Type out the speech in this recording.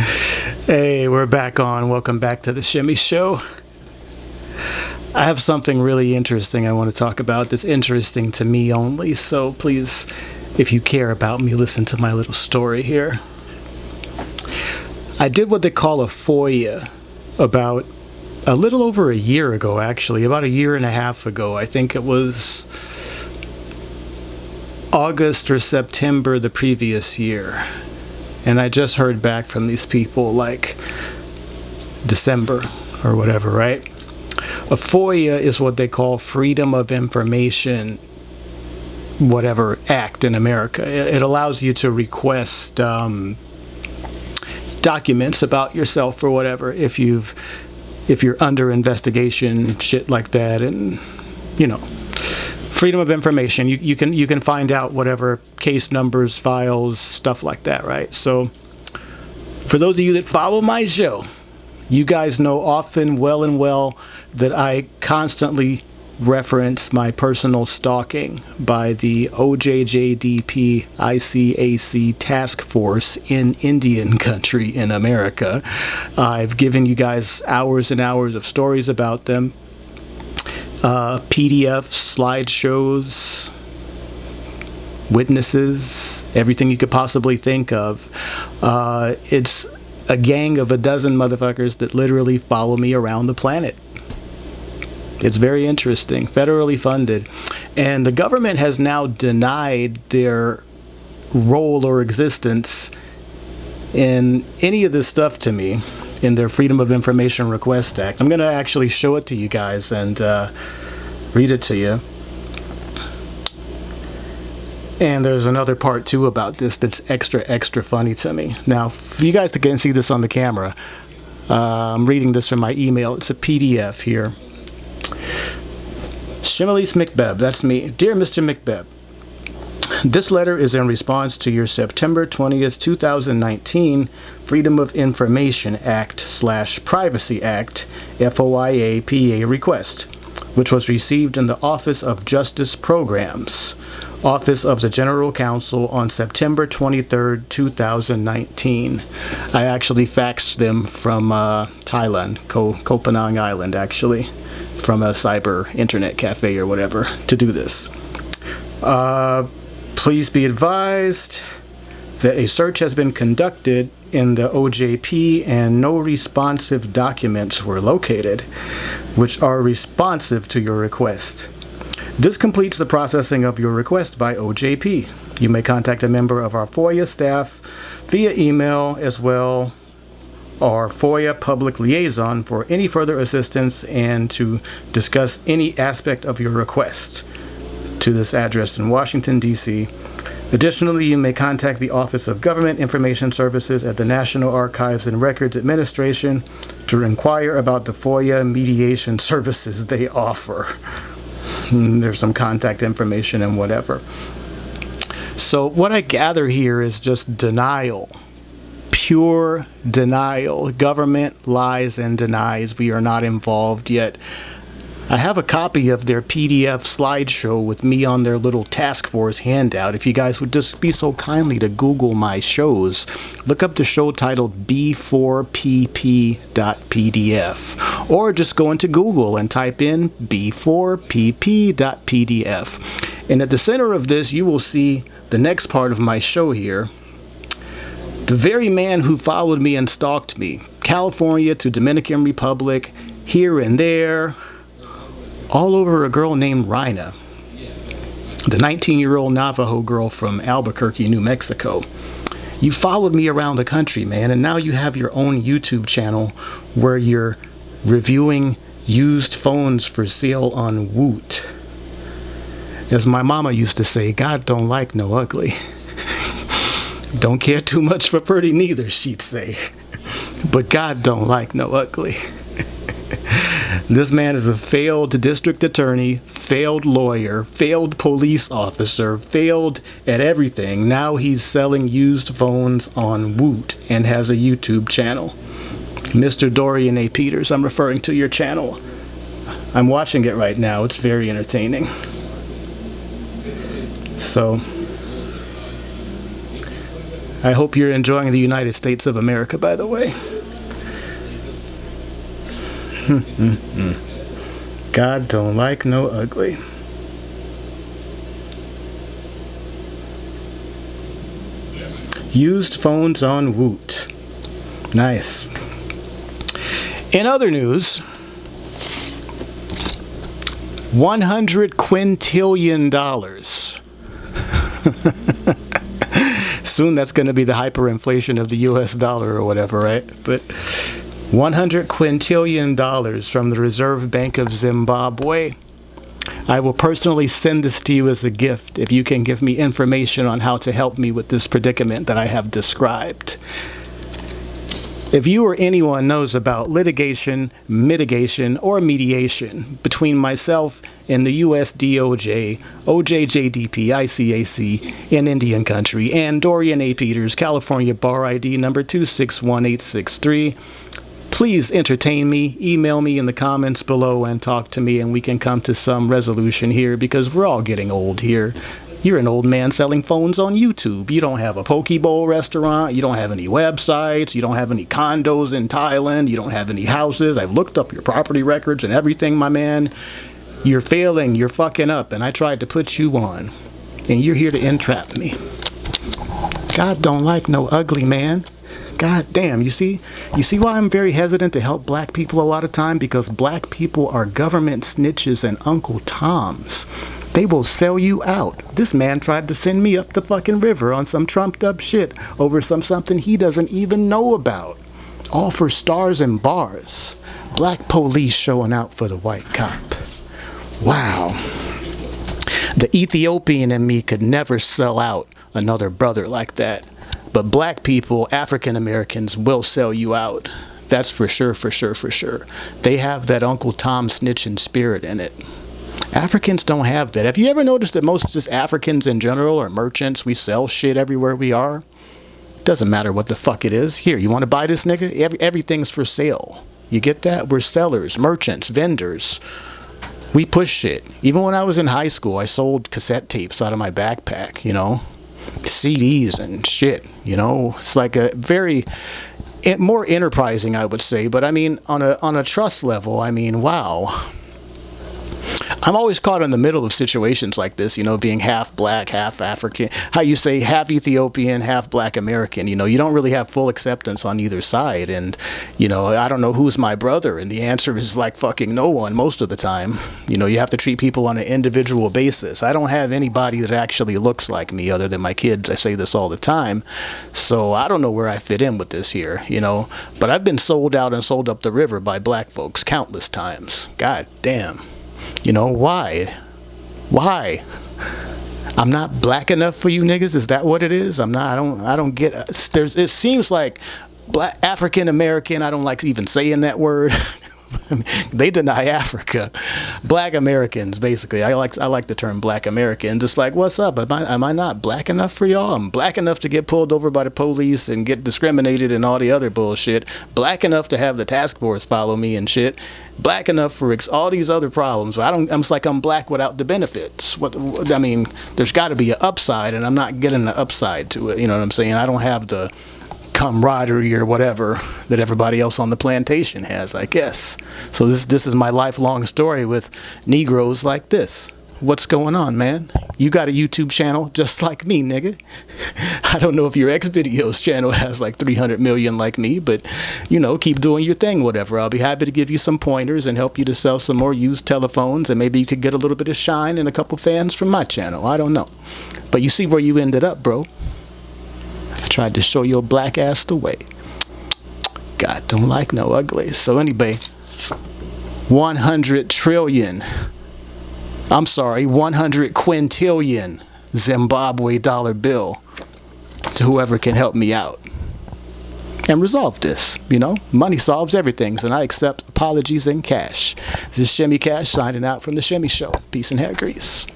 Hey, we're back on. Welcome back to the Shimmy Show. I have something really interesting I want to talk about that's interesting to me only. So please, if you care about me, listen to my little story here. I did what they call a FOIA about a little over a year ago, actually, about a year and a half ago. I think it was August or September the previous year. And I just heard back from these people like December or whatever, right? A FOIA is what they call Freedom of Information whatever act in America. It allows you to request um, documents about yourself or whatever if you've if you're under investigation, shit like that, and you know freedom of information. You, you can you can find out whatever case numbers, files, stuff like that, right? So for those of you that follow my show, you guys know often well and well that I constantly reference my personal stalking by the OJJDP ICAC task force in Indian country in America. I've given you guys hours and hours of stories about them uh, PDFs, slideshows, witnesses, everything you could possibly think of. Uh, it's a gang of a dozen motherfuckers that literally follow me around the planet. It's very interesting, federally funded. And the government has now denied their role or existence in any of this stuff to me in their Freedom of Information Request Act. I'm going to actually show it to you guys and uh, read it to you. And there's another part too about this that's extra, extra funny to me. Now, for you guys can see this on the camera, uh, I'm reading this from my email. It's a PDF here. Shimilise McBeb, that's me. Dear Mr. McBeb, this letter is in response to your September 20th, 2019 Freedom of Information Act slash Privacy Act FOIA PA request, which was received in the Office of Justice Programs, Office of the General Counsel on September 23rd, 2019. I actually faxed them from uh, Thailand, Ko Koh Island, actually, from a cyber internet cafe or whatever, to do this. Uh, Please be advised that a search has been conducted in the OJP and no responsive documents were located, which are responsive to your request. This completes the processing of your request by OJP. You may contact a member of our FOIA staff via email as well our FOIA public liaison for any further assistance and to discuss any aspect of your request to this address in Washington, D.C. Additionally, you may contact the Office of Government Information Services at the National Archives and Records Administration to inquire about the FOIA mediation services they offer. Hmm, there's some contact information and whatever. So what I gather here is just denial. Pure denial. Government lies and denies we are not involved yet. I have a copy of their PDF slideshow with me on their little task force handout. If you guys would just be so kindly to Google my shows, look up the show titled B4PP.pdf or just go into Google and type in B4PP.pdf. And at the center of this, you will see the next part of my show here. The very man who followed me and stalked me, California to Dominican Republic, here and there, all over a girl named Rhina, the 19-year-old Navajo girl from Albuquerque, New Mexico. You followed me around the country, man, and now you have your own YouTube channel where you're reviewing used phones for sale on Woot. As my mama used to say, God don't like no ugly. don't care too much for pretty neither, she'd say. but God don't like no ugly. This man is a failed district attorney, failed lawyer, failed police officer, failed at everything. Now he's selling used phones on Woot and has a YouTube channel. Mr. Dorian A. Peters, I'm referring to your channel. I'm watching it right now. It's very entertaining. So, I hope you're enjoying the United States of America, by the way. God don't like no ugly. Used phones on Woot. Nice. In other news, 100 quintillion dollars. Soon that's going to be the hyperinflation of the US dollar or whatever, right? But 100 quintillion dollars from the Reserve Bank of Zimbabwe. I will personally send this to you as a gift if you can give me information on how to help me with this predicament that I have described. If you or anyone knows about litigation, mitigation, or mediation between myself and the US DOJ, OJJDP, ICAC in Indian Country, and Dorian A. Peters, California Bar ID number 261863, please entertain me, email me in the comments below and talk to me and we can come to some resolution here because we're all getting old here. You're an old man selling phones on YouTube. You don't have a poke bowl restaurant. You don't have any websites. You don't have any condos in Thailand. You don't have any houses. I've looked up your property records and everything, my man. You're failing. You're fucking up. And I tried to put you on. And you're here to entrap me. God don't like no ugly man. God damn, you see? You see why I'm very hesitant to help black people a lot of time? Because black people are government snitches and Uncle Toms. They will sell you out. This man tried to send me up the fucking river on some trumped up shit over some something he doesn't even know about. All for stars and bars. Black police showing out for the white cop. Wow. The Ethiopian in me could never sell out another brother like that. But black people, African Americans, will sell you out. That's for sure, for sure, for sure. They have that Uncle Tom snitching spirit in it. Africans don't have that. Have you ever noticed that most just Africans in general are merchants? We sell shit everywhere we are. Doesn't matter what the fuck it is. Here, you want to buy this nigga? Every, everything's for sale. You get that? We're sellers, merchants, vendors. We push shit. Even when I was in high school, I sold cassette tapes out of my backpack, you know? CDs and shit, you know? It's like a very eh, more enterprising, I would say. But I mean, on a on a trust level, I mean, wow I'm always caught in the middle of situations like this, you know, being half black, half African, how you say half Ethiopian, half black American. You know, you don't really have full acceptance on either side. And, you know, I don't know who's my brother. And the answer is like fucking no one most of the time. You know, you have to treat people on an individual basis. I don't have anybody that actually looks like me other than my kids. I say this all the time. So I don't know where I fit in with this here, you know. But I've been sold out and sold up the river by black folks countless times. God damn. You know, why? Why? I'm not black enough for you niggas. Is that what it is? I'm not. I don't. I don't get. There's. It seems like black African American. I don't like even saying that word. they deny Africa. Black Americans, basically. I like I like the term Black American. Just like, what's up? Am I am I not black enough for y'all? I'm black enough to get pulled over by the police and get discriminated and all the other bullshit. Black enough to have the task force follow me and shit. Black enough for all these other problems. I don't. I'm just like I'm black without the benefits. What I mean, there's got to be an upside, and I'm not getting the upside to it. You know what I'm saying? I don't have the camaraderie or whatever that everybody else on the plantation has, I guess. So this this is my lifelong story with Negroes like this. What's going on, man? You got a YouTube channel just like me, nigga. I don't know if your X videos channel has like 300 million like me, but you know, keep doing your thing, whatever. I'll be happy to give you some pointers and help you to sell some more used telephones, and maybe you could get a little bit of shine and a couple fans from my channel. I don't know. But you see where you ended up, bro. I tried to show your black ass the way. God don't like no ugly. So anyway, 100 trillion. I'm sorry, 100 quintillion Zimbabwe dollar bill to whoever can help me out and resolve this. You know, money solves everything, and I accept apologies in cash. This is Shimmy Cash signing out from the Shimmy Show. Peace and hair grease.